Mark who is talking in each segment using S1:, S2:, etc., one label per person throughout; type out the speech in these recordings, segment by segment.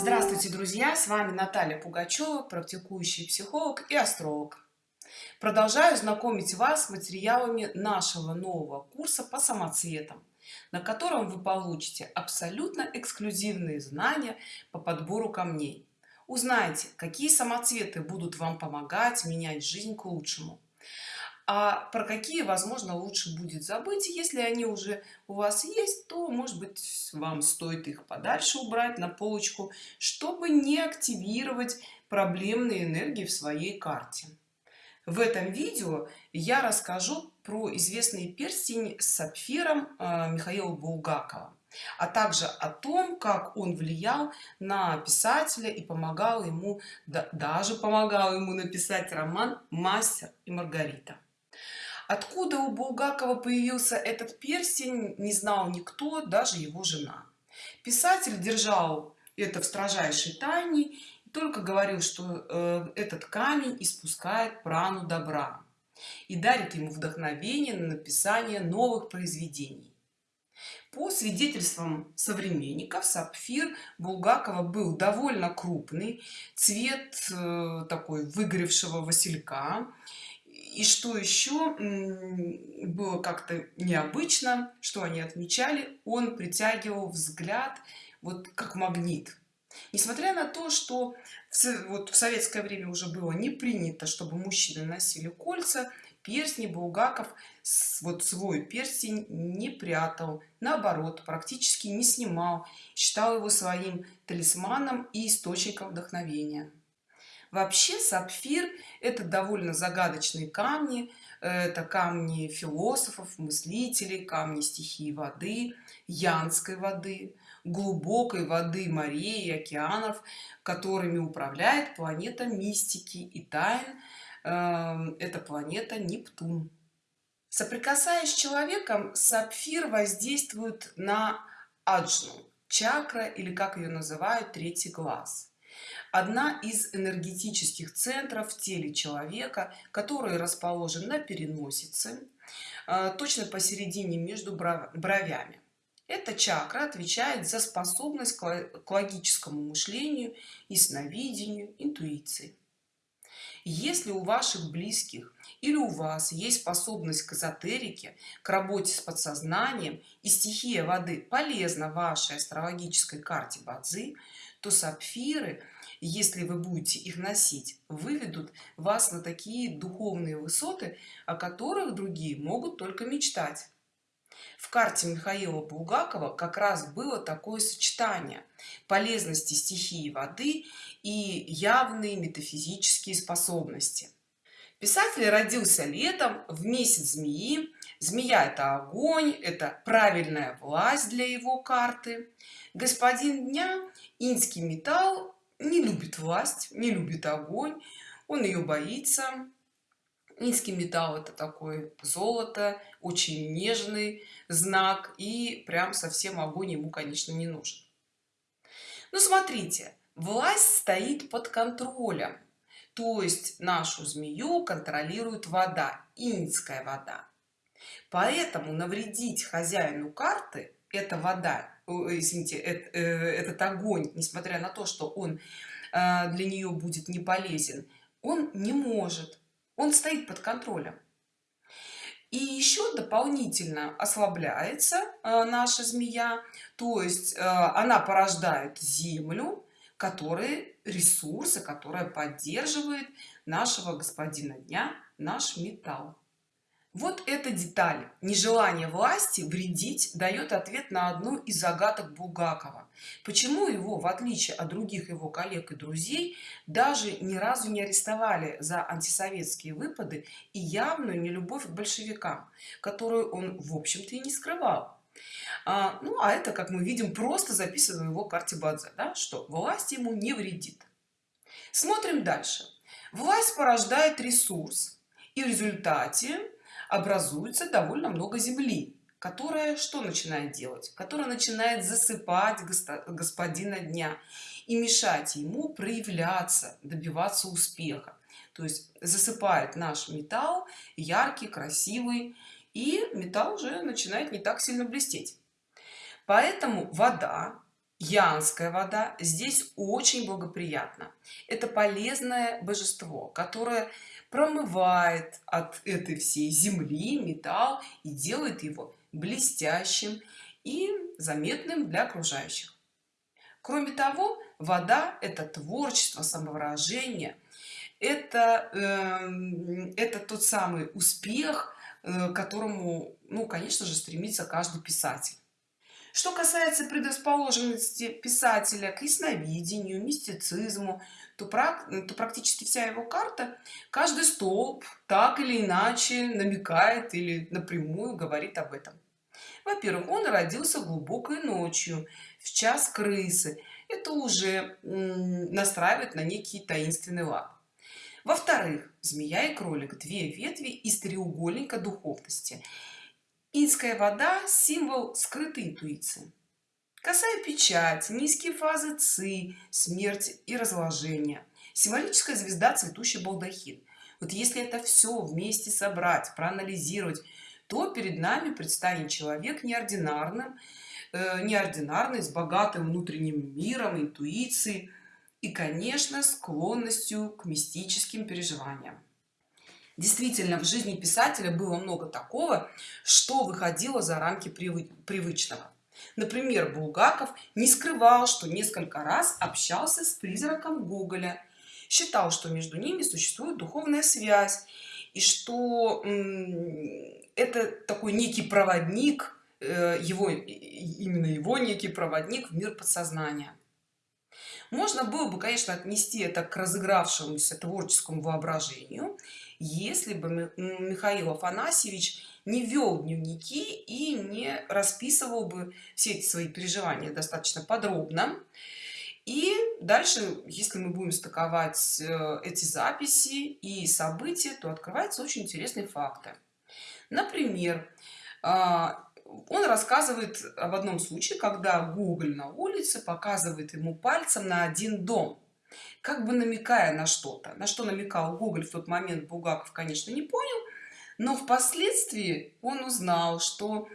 S1: Здравствуйте, друзья! С вами Наталья Пугачева, практикующий психолог и астролог. Продолжаю знакомить вас с материалами нашего нового курса по самоцветам, на котором вы получите абсолютно эксклюзивные знания по подбору камней. Узнайте, какие самоцветы будут вам помогать менять жизнь к лучшему а про какие возможно лучше будет забыть? Если они уже у вас есть то может быть вам стоит их подальше убрать на полочку чтобы не активировать проблемные энергии в своей карте. В этом видео я расскажу про известный перстень с сапфиром э, михаила булгакова а также о том как он влиял на писателя и помогал ему даже помогал ему написать роман мастер и маргарита откуда у булгакова появился этот перстень не знал никто даже его жена. Писатель держал это в строжайшей тайне и только говорил что э, этот камень испускает прану добра и дарит ему вдохновение на написание новых произведений. По свидетельствам современников сапфир булгакова был довольно крупный цвет э, такой выгоревшего василька и что еще было как-то необычно что они отмечали он притягивал взгляд вот как магнит. Несмотря на то что в, вот в советское время уже было не принято чтобы мужчины носили кольца перстни булгаков вот свой перстень не прятал наоборот практически не снимал считал его своим талисманом и источником вдохновения вообще сапфир это довольно загадочные камни это камни философов мыслителей камни стихии воды янской воды глубокой воды морей и океанов которыми управляет планета мистики и тайн э, это планета нептун. Соприкасаясь с человеком сапфир воздействует на аджну чакра или как ее называют третий глаз одна из энергетических центров в теле человека который расположен на переносице э, точно посередине между бровями. Эта чакра отвечает за способность к логическому мышлению и сновидению интуиции. Если у ваших близких или у вас есть способность к эзотерике к работе с подсознанием и стихия воды полезна вашей астрологической карте бадзи то сапфиры если вы будете их носить выведут вас на такие духовные высоты о которых другие могут только мечтать. В карте михаила булгакова как раз было такое сочетание полезности стихии воды и явные метафизические способности. Писатель родился летом в месяц змеи. Змея это огонь это правильная власть для его карты. Господин дня инский металл не любит власть не любит огонь он ее боится. Низкий металл это такой золото очень нежный знак и прям совсем огонь ему конечно не нужен. Ну смотрите власть стоит под контролем. То есть нашу змею контролирует вода инская вода. Поэтому навредить хозяину карты это вода извините это, э, этот огонь несмотря на то что он э, для нее будет не полезен он не может. Он стоит под контролем. И еще дополнительно ослабляется э, наша змея. То есть она порождает землю которые ресурсы которая поддерживает нашего господина дня наш металл вот эта деталь. Нежелание власти вредить дает ответ на одну из загадок булгакова. Почему его в отличие от других его коллег и друзей даже ни разу не арестовали за антисоветские выпады и явную нелюбовь к большевикам которую он в общем-то и не скрывал? А, ну а это как мы видим просто записано в его карте бадзе да, что власть ему не вредит. Смотрим дальше. Власть порождает ресурс и в результате образуется довольно много земли которая что начинает делать? Которая начинает засыпать господина дня и мешать ему проявляться добиваться успеха. То есть засыпает наш металл яркий красивый и металл уже начинает не так сильно блестеть. Поэтому вода янская вода здесь очень благоприятно это полезное божество которое промывает от этой всей земли металл и делает его блестящим и заметным для окружающих. Кроме того вода это творчество самовыражение. Это э, это тот самый успех э, которому ну конечно же стремится каждый писатель. Что касается предрасположенности писателя к ясновидению мистицизму то, то практически вся его карта каждый столб так или иначе намекает или напрямую говорит об этом. Во-первых он родился глубокой ночью в час крысы. Это уже настраивает на некий таинственный лад. Во-вторых змея и кролик две ветви из треугольника духовности. Инская вода символ скрытой интуиции косая печать низкие фазы ци смерть и разложение. Символическая звезда цветущий балдахин. Вот если это все вместе собрать проанализировать то перед нами предстанет человек неординарным э, неординарный с богатым внутренним миром интуицией и конечно склонностью к мистическим переживаниям. Действительно в жизни писателя было много такого что выходило за рамки привычного например булгаков не скрывал что несколько раз общался с призраком гоголя считал что между ними существует духовная связь и что это такой некий проводник э, его именно его некий проводник в мир подсознания. Можно было бы конечно отнести это к разыгравшемуся творческому воображению если бы михаил афанасьевич не вел дневники и не расписывал бы все эти свои переживания достаточно подробно. И дальше если мы будем стыковать э, эти записи и события то открываются очень интересные факты например а, он рассказывает об одном случае когда Гоголь на улице показывает ему пальцем на один дом как бы намекая на что-то. На что намекал Гоголь в тот момент Булгаков конечно не понял но впоследствии он узнал что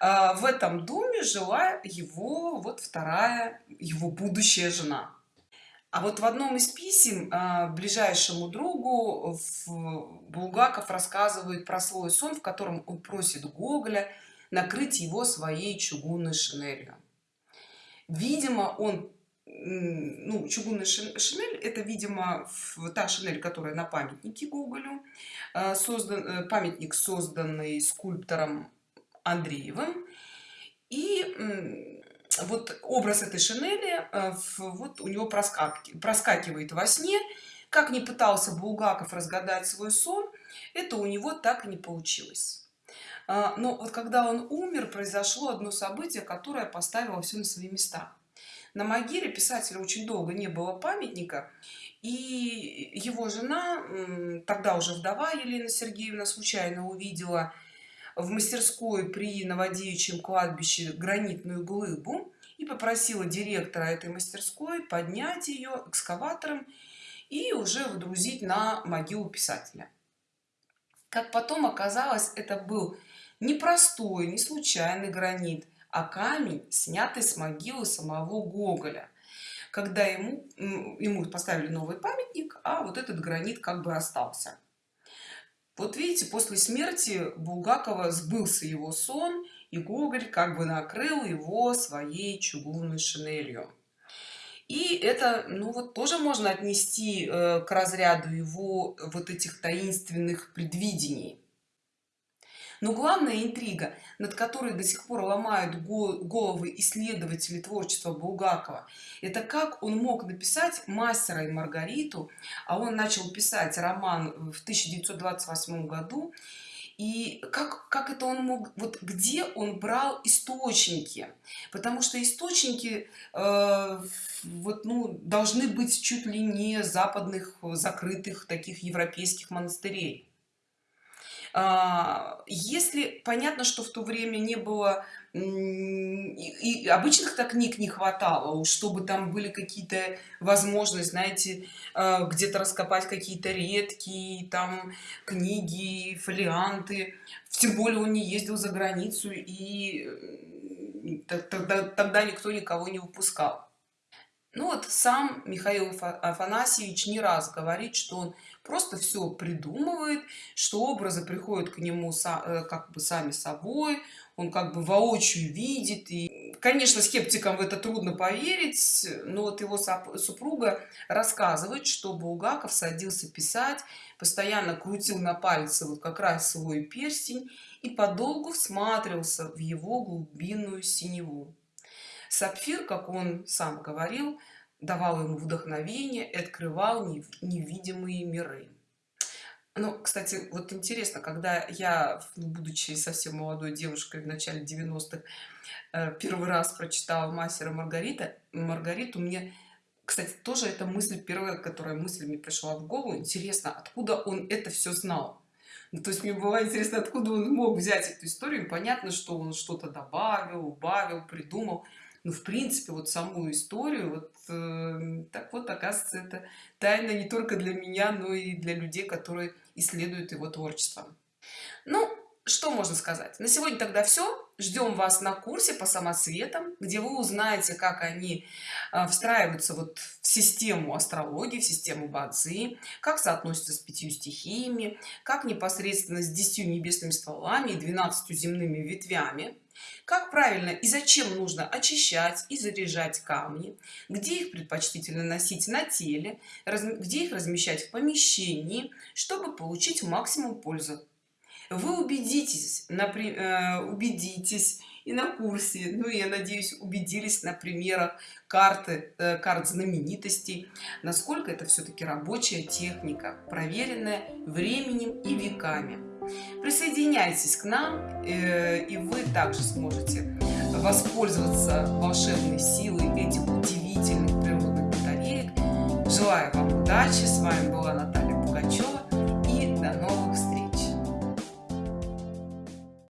S1: э, в этом доме жила его вот вторая его будущая жена. А вот в одном из писем э, ближайшему другу булгаков рассказывает про свой сон в котором он просит гоголя накрыть его своей чугунной шинелью. Видимо он ну чугунная шинель это видимо та шинель которая на памятнике гоголю э, создан э, памятник созданный скульптором андреевым. И вот образ этой шинели э, вот у него проскакивает во сне. Как не пытался булгаков разгадать свой сон это у него так и не получилось. Но вот когда он умер произошло одно событие которое поставило все на свои места на могиле писателя очень долго не было памятника и его жена тогда уже вдова елена сергеевна случайно увидела в мастерской при новодевичьем кладбище гранитную глыбу и попросила директора этой мастерской поднять ее экскаватором и уже выдрузить на могилу писателя. Как потом оказалось это был непростой не случайный гранит а камень снятый с могилы самого гоголя. Когда ему ему поставили новый памятник а вот этот гранит как бы остался. Вот видите после смерти булгакова сбылся его сон и гоголь как бы накрыл его своей чугунной шинелью. И это ну вот тоже можно отнести э, к разряду его вот этих таинственных предвидений но главная интрига над которой до сих пор ломают головы исследователи творчества булгакова это как он мог написать мастера и маргариту а он начал писать роман в 1928 году и как как это он мог вот где он брал источники? Потому что источники э, вот ну должны быть чуть ли не западных закрытых таких европейских монастырей если понятно что в то время не было и обычных так книг не хватало чтобы там были какие-то возможности знаете а, где-то раскопать какие-то редкие там книги фолианты тем более он не ездил за границу и тогда, тогда никто никого не выпускал ну вот сам Михаил Афанасьевич не раз говорит, что он просто все придумывает, что образы приходят к нему э, как бы сами собой, он как бы воочию видит. И, конечно, скептикам в это трудно поверить, но вот его супруга рассказывает, что Булгаков садился писать, постоянно крутил на пальце вот как раз свой перстень и подолгу всматривался в его глубинную синеву. Сапфир, как он сам говорил, давал ему вдохновение и открывал невидимые миры. Ну, кстати, вот интересно, когда я, будучи совсем молодой девушкой в начале 90-х, э, первый раз прочитала «Мастера Маргарита», Маргариту, мне, кстати, тоже эта мысль, первая, которая мысль мне пришла в голову, интересно, откуда он это все знал. Ну, то есть мне было интересно, откуда он мог взять эту историю. Понятно, что он что-то добавил, убавил, придумал ну в принципе вот саму историю вот э, так вот оказывается это тайна не только для меня но и для людей которые исследуют его творчество. Ну что можно сказать? На сегодня тогда все ждем вас на курсе по самоцветам где вы узнаете как они э, встраиваются вот в систему астрологии в систему бадзи как соотносятся с пятью стихиями как непосредственно с десятью небесными стволами и 12 земными ветвями как правильно и зачем нужно очищать и заряжать камни где их предпочтительно носить на теле где их размещать в помещении чтобы получить максимум пользы вы убедитесь например э, убедитесь и на курсе. Ну я надеюсь убедились на примерах карты э, карт знаменитостей. Насколько это все-таки рабочая техника проверенная временем и веками. Присоединяйтесь к нам э, и вы также сможете воспользоваться волшебной силой этих удивительных природных батареек. Желаю вам удачи. С вами была наталья